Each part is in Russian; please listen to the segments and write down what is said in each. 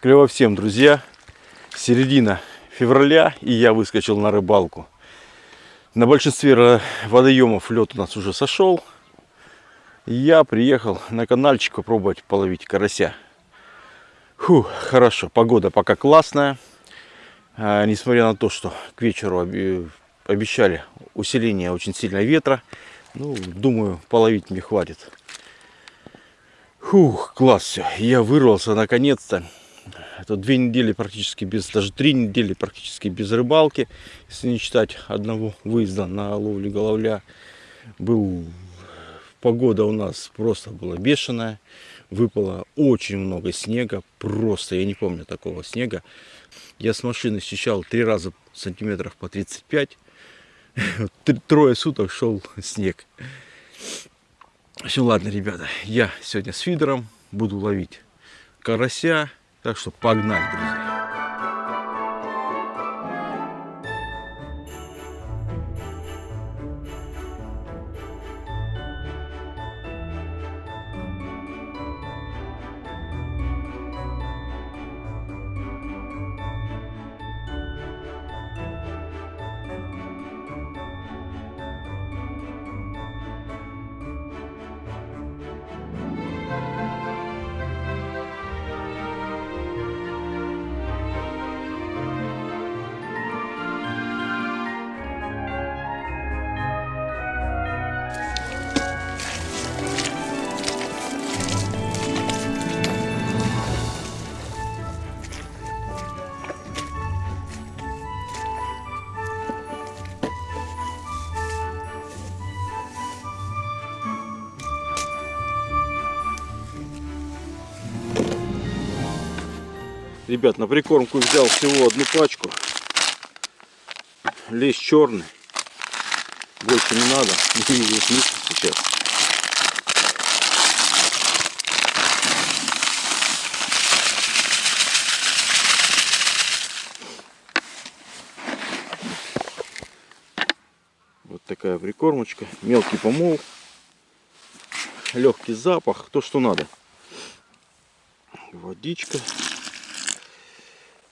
Клево всем, друзья. Середина февраля, и я выскочил на рыбалку. На большинстве водоемов лед у нас уже сошел. Я приехал на каналчик попробовать половить карася. Фу, хорошо, погода пока классная. А, несмотря на то, что к вечеру обещали усиление очень сильного ветра. Ну, думаю, половить мне хватит. Фух, класс все. Я вырвался наконец-то. Это две недели практически без, даже три недели практически без рыбалки, если не считать одного выезда на ловлю головля. Был погода у нас просто была бешеная, выпало очень много снега, просто я не помню такого снега. Я с машины счищал три раза сантиметров по 35, трое суток шел снег. Все, ладно, ребята, я сегодня с фидером буду ловить карася, так что погнали, друзья. Ребят, на прикормку взял всего одну пачку. Лещ черный. Больше не надо. Сейчас. Вот такая прикормочка. Мелкий помол. Легкий запах. То, что надо. Водичка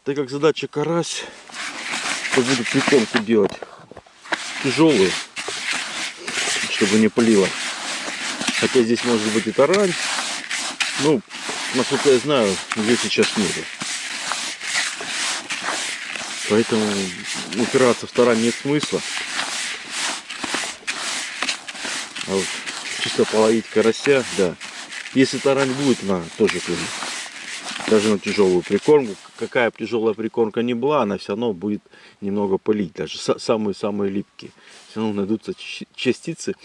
так как задача карась, то буду прикормку делать тяжелую, чтобы не пылило. Хотя здесь может быть и тарань. Ну, насколько я знаю, здесь сейчас нету. Поэтому упираться в тарань нет смысла. А вот чисто половить карася, да. Если тарань будет, на тоже клюнет даже на тяжелую прикормку. Какая тяжелая прикормка не была, она все равно будет немного пылить. Даже самые-самые липкие. Все равно найдутся частицы,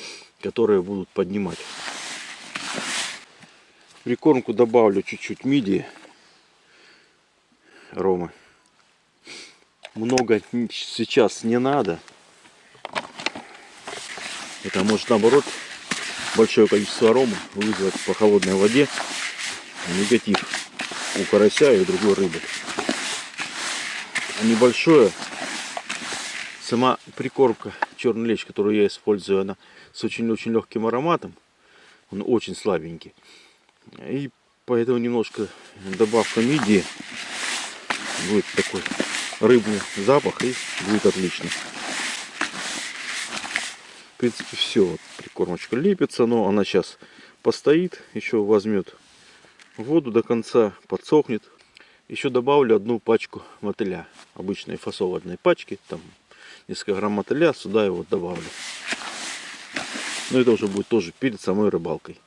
которые будут поднимать. Прикормку добавлю чуть-чуть мидии. Ромы. Много сейчас не надо. Это может наоборот большое количество арома вызвать по холодной воде негатив у карася и другой рыбы. А небольшое, сама прикормка черный лещ, которую я использую, она с очень-очень легким ароматом. Он очень слабенький. И поэтому немножко добавка мидии будет такой рыбный запах и будет отлично. В принципе все, прикормочка лепится, но она сейчас постоит, еще возьмет воду до конца, подсохнет. Еще добавлю одну пачку мотыля, обычной фасовочной пачки, там несколько грамм мотыля, сюда его добавлю. Но это уже будет тоже перед самой рыбалкой.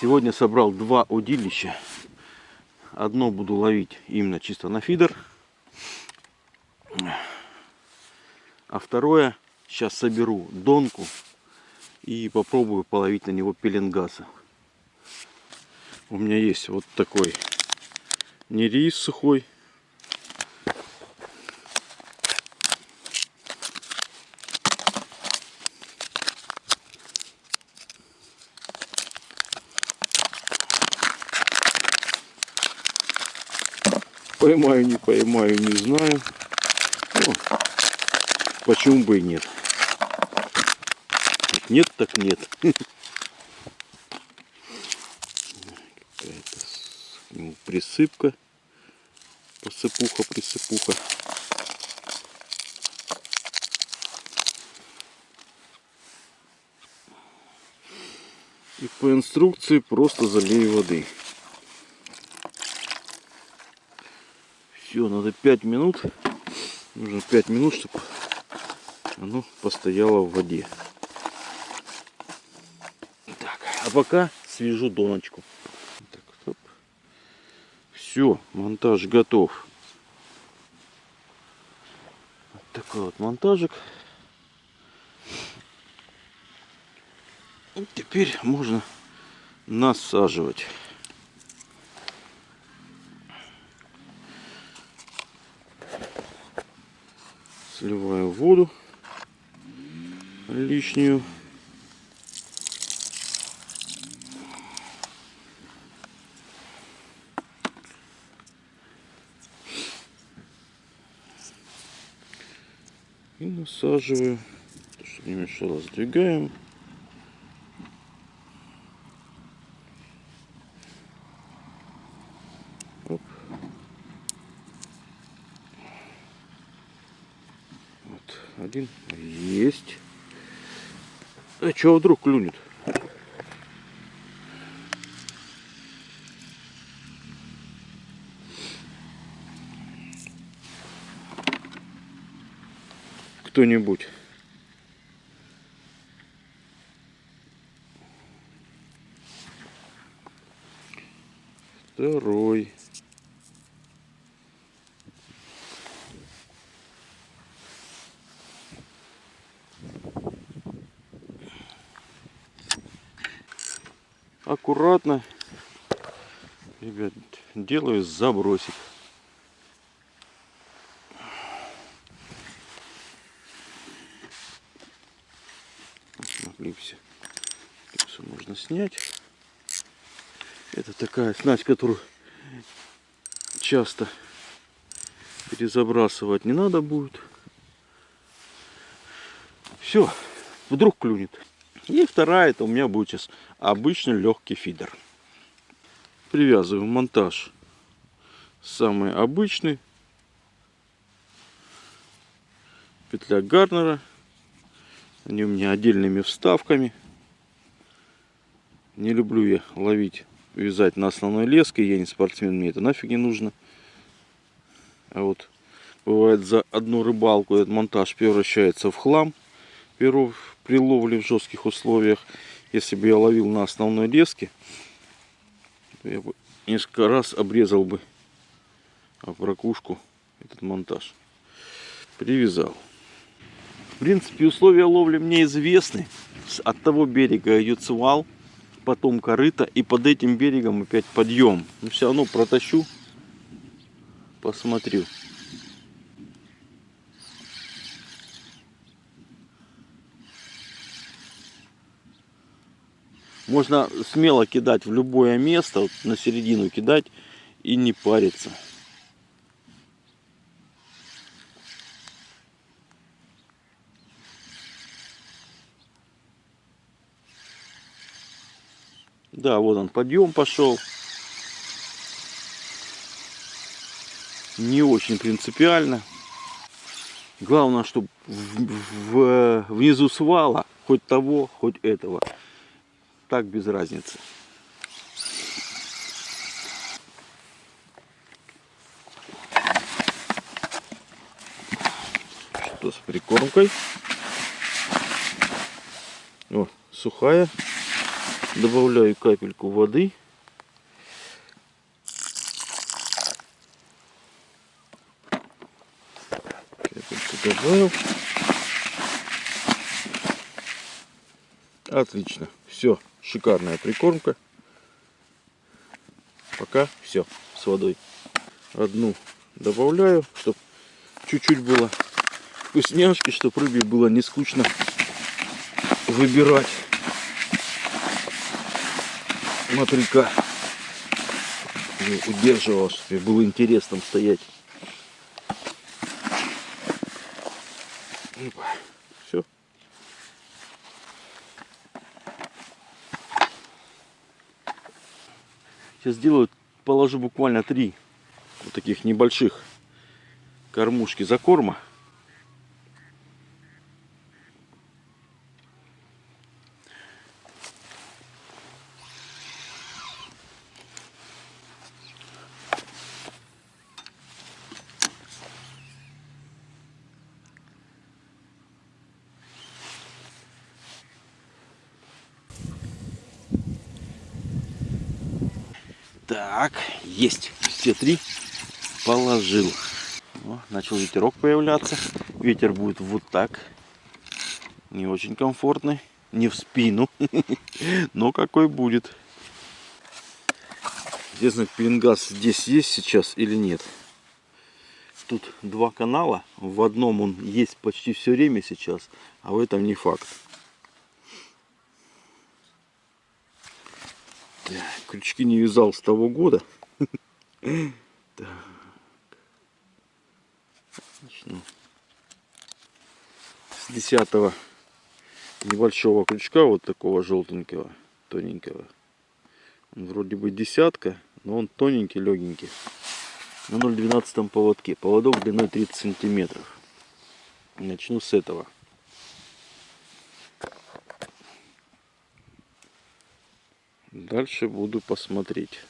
Сегодня собрал два удилища. Одно буду ловить именно чисто на фидер. А второе сейчас соберу донку и попробую половить на него пеленгаса у меня есть вот такой не рис сухой. Поймаю, не поймаю, не знаю. Ну, почему бы и нет. Нет, так нет. какая-то присыпка. Посыпуха, присыпуха. И по инструкции просто залей воды. Все, надо 5 минут. Нужно 5 минут, чтобы оно постояло в воде. Так, а пока свяжу доночку. Все, монтаж готов. Вот такой вот монтажик. И теперь можно насаживать. Сливаю воду лишнюю. И насаживаю, чтобы не мешало, сдвигаем. Оп. Вот, один есть. А чего вдруг клюнет? Кто-нибудь. Второй. аккуратно, ребят, делаю забросик. Отлипся. Все можно снять. Это такая снасть, которую часто перезабрасывать не надо будет. Все, вдруг клюнет. И вторая, это у меня будет сейчас обычный легкий фидер. Привязываю монтаж самый обычный. Петля Гарнера. Они у меня отдельными вставками. Не люблю я ловить, вязать на основной леске. Я не спортсмен, мне это нафиг не нужно. А вот бывает за одну рыбалку этот монтаж превращается в хлам. Перов при ловле в жестких условиях, если бы я ловил на основной леске, то я бы несколько раз обрезал бы об ракушку этот монтаж. Привязал. В принципе, условия ловли мне известны. От того берега идет свал, потом корыто, и под этим берегом опять подъем. Но все равно протащу, посмотрю. Можно смело кидать в любое место, вот на середину кидать и не париться. Да, вот он подъем пошел. Не очень принципиально. Главное, чтобы в, в, внизу свала хоть того, хоть этого так без разницы. Что с прикормкой? О, сухая. Добавляю капельку воды. Капельку добавил. Отлично. Все шикарная прикормка. Пока все с водой. Одну добавляю, чтобы чуть-чуть было вкусняшки, чтобы рыбе было не скучно выбирать мотылька. удерживал, чтобы было интересно стоять. Сейчас сделаю положу буквально три вот таких небольших кормушки закорма. Так, есть. Все три положил. О, начал ветерок появляться. Ветер будет вот так. Не очень комфортный. Не в спину. Но какой будет. Интересно, пеленгаз здесь есть сейчас или нет. Тут два канала. В одном он есть почти все время сейчас, а в этом не факт. Так, крючки не вязал с того года. С десятого небольшого крючка, вот такого желтенького, тоненького. Он вроде бы десятка, но он тоненький, легенький. На 0,12 поводке. Поводок длиной 30 сантиметров. Начну с этого. Дальше буду посмотреть.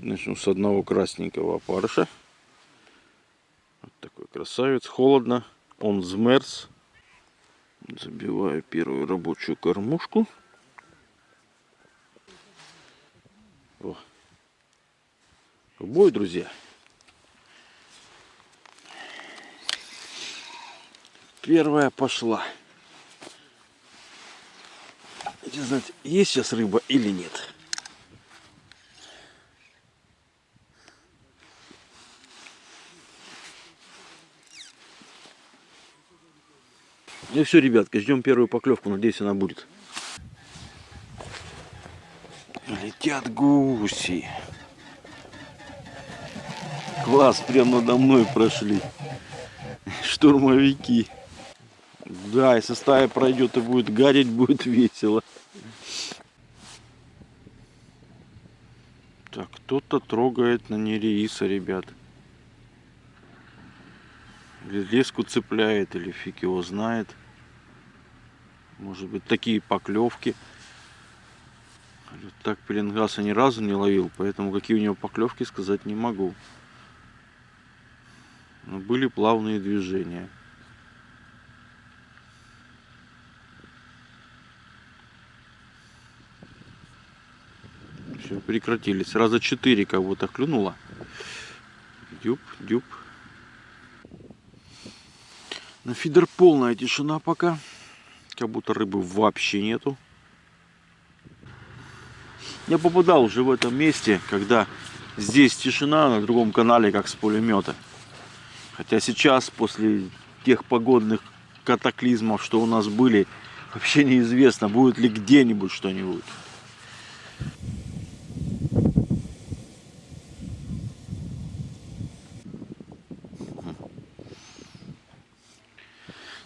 Начну с одного красненького опарыша. Вот такой красавец. Холодно. Он змерз. Забиваю первую рабочую кормушку. О. В бой, друзья. Первая пошла. Не знать, есть сейчас рыба или нет. Ну все, ребятки, ждем первую поклевку. Надеюсь, она будет. Летят гуси. Класс, прямо надо мной прошли. Штурмовики. Да, если стая пройдет и будет гадить, будет весело. Так, кто-то трогает на нереиса, ребят. Или леску цепляет, или фиг его знает. Может быть такие поклевки. Так пеленгаса ни разу не ловил, поэтому какие у него поклевки сказать не могу. Но были плавные движения. Все, прекратились. Раза четыре будто клюнуло. Дюб, дюб. На фидер полная тишина пока. Как будто рыбы вообще нету. Я попадал уже в этом месте, когда здесь тишина, на другом канале, как с пулемета. Хотя сейчас, после тех погодных катаклизмов, что у нас были, вообще неизвестно, будет ли где-нибудь что-нибудь.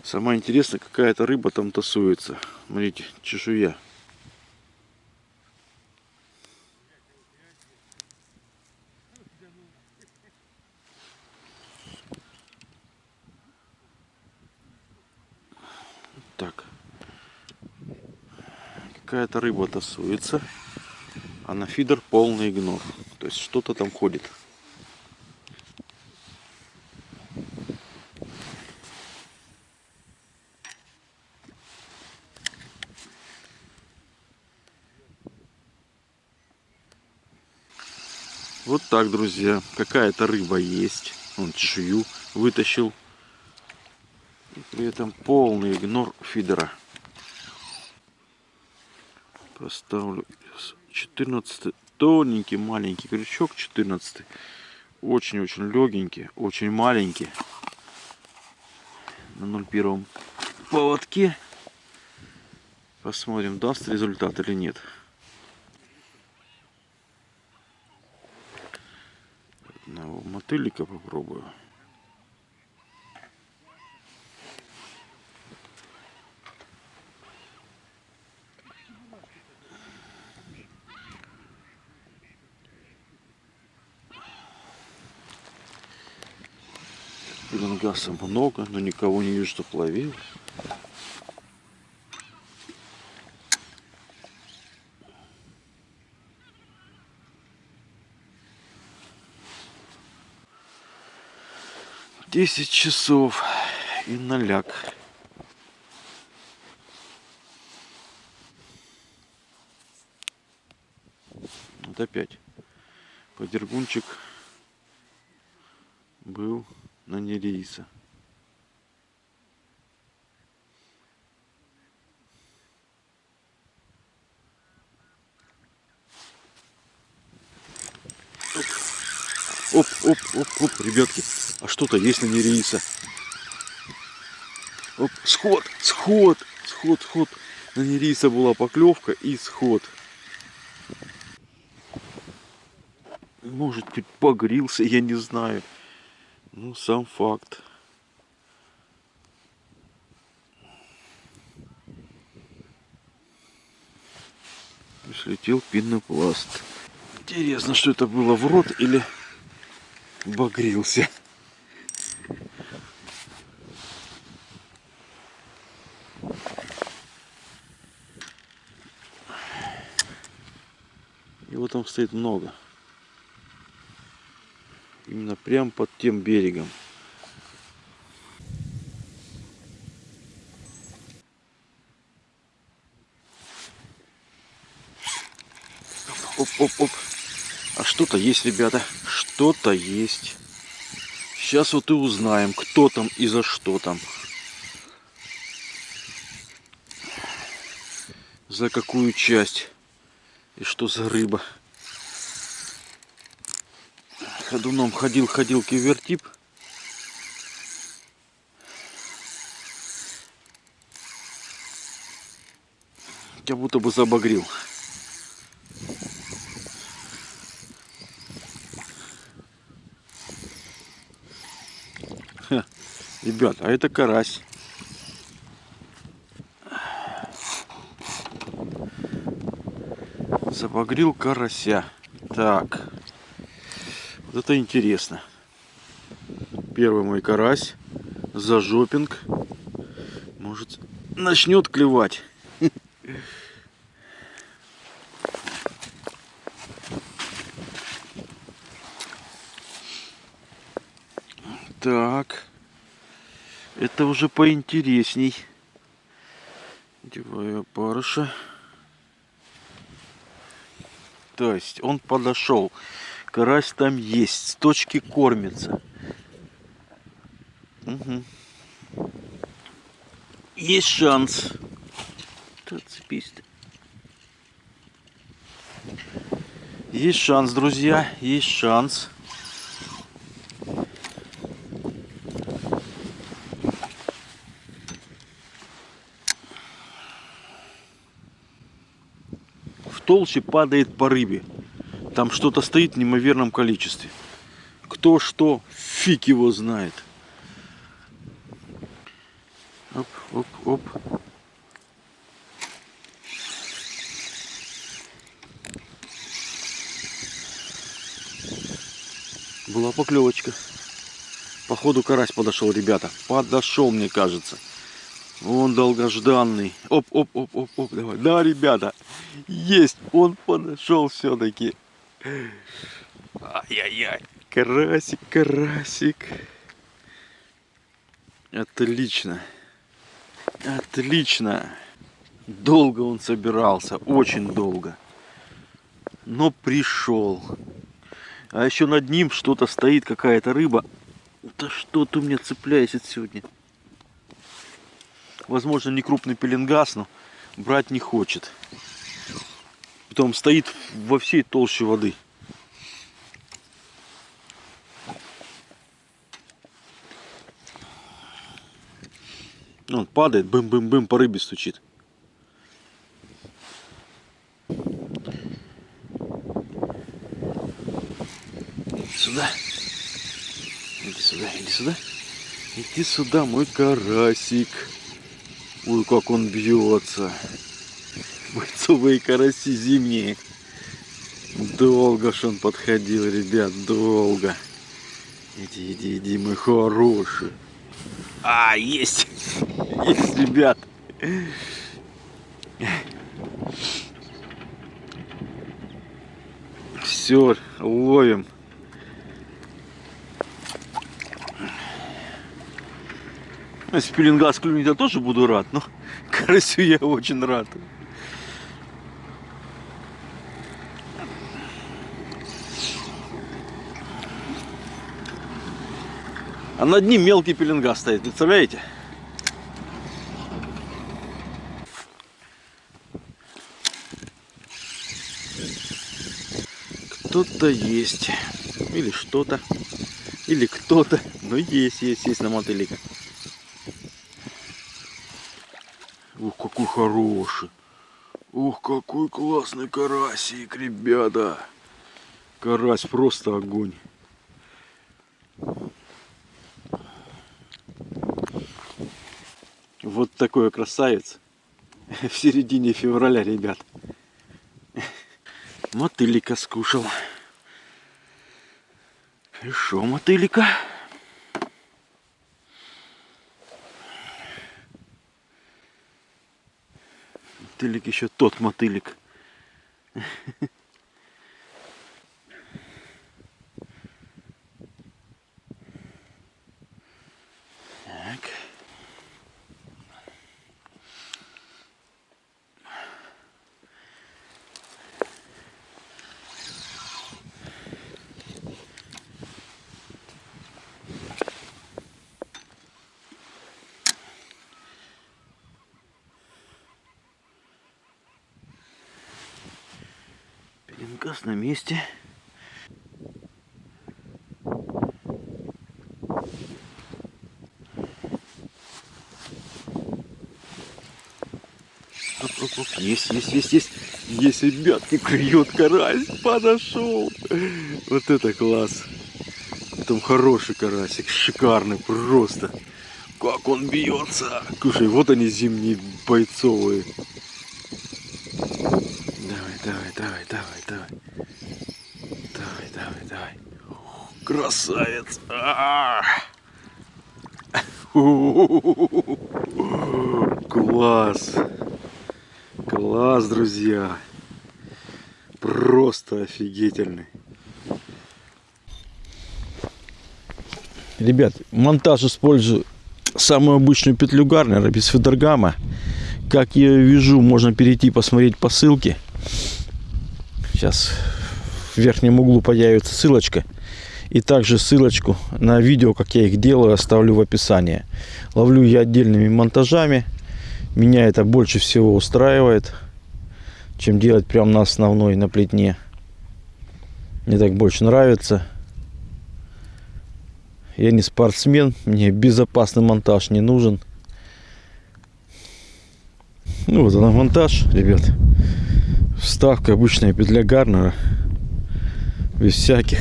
Самое интересное, какая-то рыба там тасуется. Смотрите, чешуя. Так. Какая-то рыба тасуется. А на фидер полный игнор. То есть что-то там ходит. Вот так, друзья. Какая-то рыба есть. Он чешую вытащил. И при этом полный игнор фидера. Поставлю 14 тоненький маленький крючок 14 очень-очень легенький очень маленький на 0,1 поводке Посмотрим, даст результат или нет. тыльника попробую. Лангаса много, но никого не вижу, что плавил. 10 часов и наляк. Вот опять подергунчик был на нерейса. Оп, оп, оп, ребятки, а что-то есть на нерейса. Оп, сход, сход, сход, сход. На нерейса была поклевка и сход. Может быть погрился, я не знаю. Ну, сам факт. Слетел пенопласт. Интересно, что это было в рот или багрился. Его там стоит много именно прям под тем берегом. Оп-оп-оп. Что-то есть, ребята. Что-то есть. Сейчас вот и узнаем, кто там и за что там. За какую часть. И что за рыба ходуном ходил, ходил кивертип. Я будто бы забагрил. Ребят, а это карась. Забагрил карася. Так. Вот это интересно. Первый мой карась. Зажопинг. Может, начнет клевать. Так. Это уже поинтересней. Деваю опарыша. То есть он подошел Карась там есть, с точки кормится. Угу. Есть шанс. Цепись -то. Есть шанс, друзья, есть шанс. Толще падает по рыбе. Там что-то стоит в неимоверном количестве. Кто что, фиг его знает. Оп, оп, оп. Была поклевочка. Походу карась подошел, ребята. Подошел, мне кажется. Он долгожданный. Оп, оп, оп, оп, оп, давай. Да, ребята, есть. Он подошел все-таки. Ай-яй-яй. Карасик, карасик. Отлично. Отлично. Долго он собирался, очень долго. Но пришел. А еще над ним что-то стоит, какая-то рыба. Да что ты меня цепляешься сегодня? Возможно, не крупный пеленгас, но брать не хочет там стоит во всей толще воды. Он падает, бым-бым-бым, по рыбе стучит. Иди сюда. Иди сюда, иди сюда. Иди сюда, мой карасик. Ой, как он бьется. Бойцовые караси зимние. Долго ж он подходил, ребят, долго. Иди, иди, иди, мой хороший. А, есть! Есть, ребят! Все, ловим. Если пеленгас клюнет, я тоже буду рад, но карасю я очень рад. А над ним мелкий пеленгас стоит, представляете? Кто-то есть. Или что-то. Или кто-то. Но есть, есть, есть на мотылика. Ух, какой хороший. Ух, какой классный карасик, ребята. Карась просто огонь. Вот такой красавец в середине февраля, ребят. Мотылика скушал. И шо мотылика? Мотылик еще тот мотылик. Газ на месте. Есть, есть, есть, есть. Есть, ребятки, клюет карась. Подошел. Вот это класс. Там хороший карасик. Шикарный просто. Как он бьется. Слушай, вот они зимние бойцовые. Давай, давай, давай, давай. Давай, давай, давай. Красавец. А -а -а. Класс. Класс, друзья. Просто офигительный. Ребят, монтаж использую самую обычную петлю Гарнера без фидергама. Как я вижу, можно перейти посмотреть по ссылке. Сейчас в верхнем углу появится ссылочка. И также ссылочку на видео, как я их делаю, оставлю в описании. Ловлю я отдельными монтажами. Меня это больше всего устраивает, чем делать прямо на основной, на плетне. Мне так больше нравится. Я не спортсмен, мне безопасный монтаж не нужен. Ну вот она монтаж, ребят. Вставка обычная петля Гарнера. Без всяких.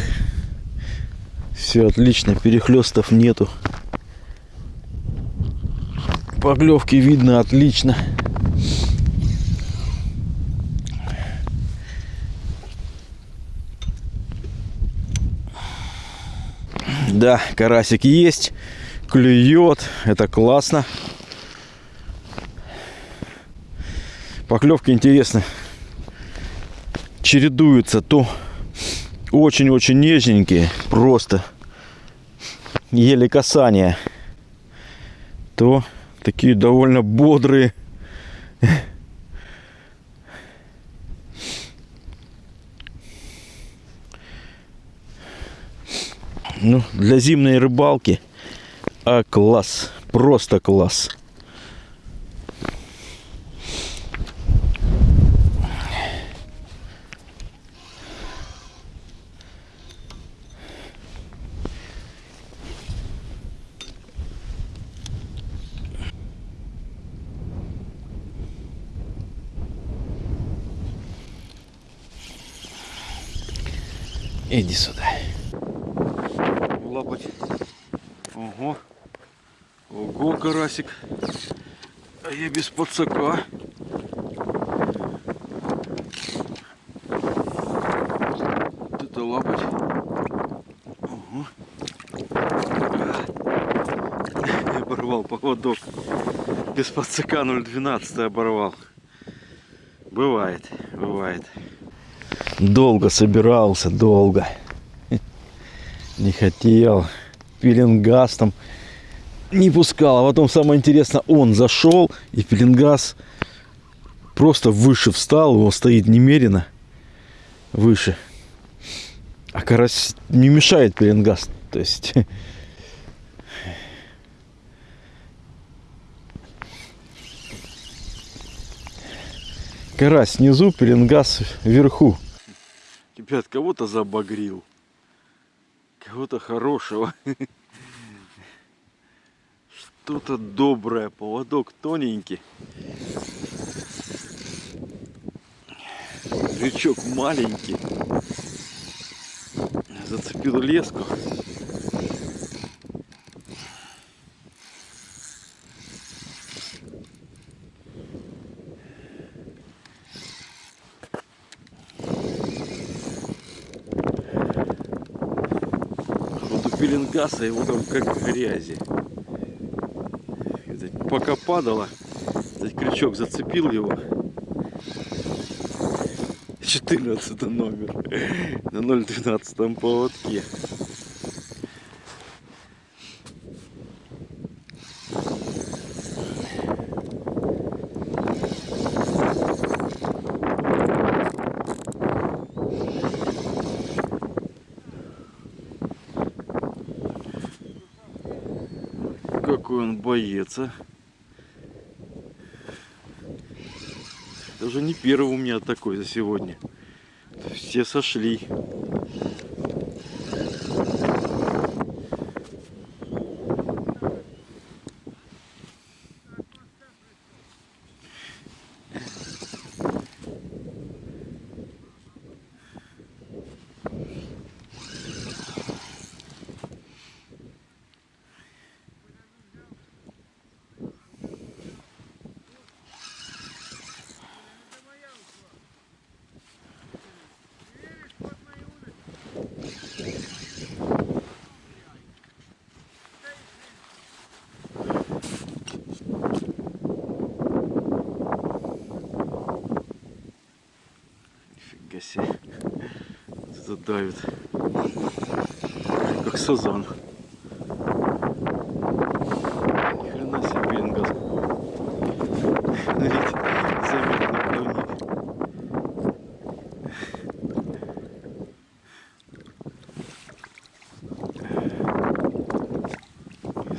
Все отлично, перехлестов нету. Поглевки видно отлично. Да, карасик есть, клюет, это классно. Поклевки интересны чередуются то очень-очень нежненькие, просто еле касания, то такие довольно бодрые. Ну, для зимней рыбалки а класс, просто класс. Иди сюда. лапать. Ого. Ого, карасик. А я без подсака. Вот это лапать. Ого. Оборвал поводок. Без подсака 0,12 оборвал. Бывает, бывает. Долго собирался, долго. Не хотел. Пеленгаз там не пускал. А потом самое интересное, он зашел, и пеленгаз просто выше встал. Его стоит немерено выше. А карась не мешает пеленгаз. То есть... Карась снизу, пеленгаз вверху. Ребят, кого-то забагрил. Кого-то хорошего. Что-то доброе. Поводок тоненький. Крючок маленький. Зацепил леску. Пеленгаса его там как грязи. Пока падало, крючок зацепил его. 14 номер на 012 поводке. Это уже не первый у меня такой за сегодня. Все сошли. Нифига себе. Давит. Как сазан. Ни хрена себе плавник.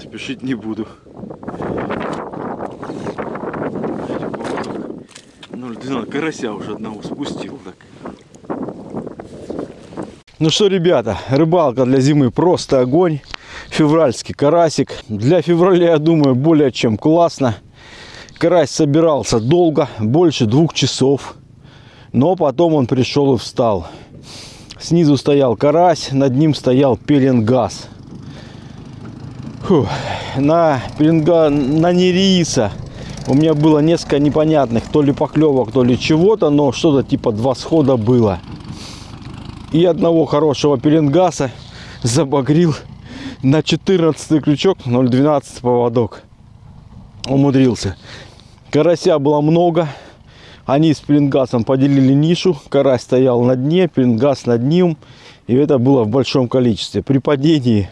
Спешить не буду. 0,12 карася уже одного спустил так. Ну что, ребята, рыбалка для зимы просто огонь. Февральский карасик. Для февраля, я думаю, более чем классно. Карась собирался долго, больше двух часов. Но потом он пришел и встал. Снизу стоял карась, над ним стоял пеленгаз. Фух. На пеленга, на нериса у меня было несколько непонятных, то ли поклевок, то ли чего-то, но что-то типа два схода было. И одного хорошего пеленгаса забагрил на 14 крючок 0,12 поводок. Умудрился. Карася было много. Они с пеленгасом поделили нишу. Карась стоял на дне, пеленгас над ним. И это было в большом количестве. При падении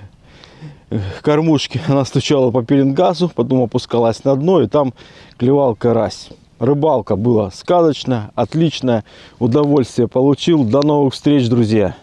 кормушки она стучала по пеленгазу, потом опускалась на дно и там клевал карась. Рыбалка была сказочная, отличная, удовольствие получил. До новых встреч, друзья!